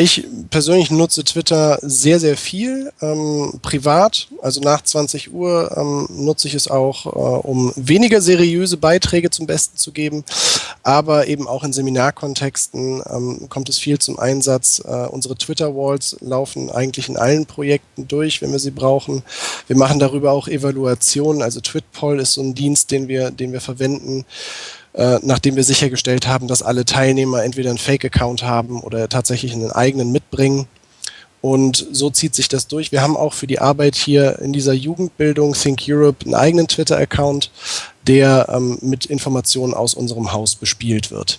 Ich persönlich nutze Twitter sehr, sehr viel, ähm, privat. Also nach 20 Uhr ähm, nutze ich es auch, äh, um weniger seriöse Beiträge zum Besten zu geben. Aber eben auch in Seminarkontexten ähm, kommt es viel zum Einsatz. Äh, unsere Twitter-Walls laufen eigentlich in allen Projekten durch, wenn wir sie brauchen. Wir machen darüber auch Evaluationen. Also TwitPoll ist so ein Dienst, den wir, den wir verwenden nachdem wir sichergestellt haben, dass alle Teilnehmer entweder einen Fake-Account haben oder tatsächlich einen eigenen mitbringen. Und so zieht sich das durch. Wir haben auch für die Arbeit hier in dieser Jugendbildung Think Europe einen eigenen Twitter-Account, der ähm, mit Informationen aus unserem Haus bespielt wird.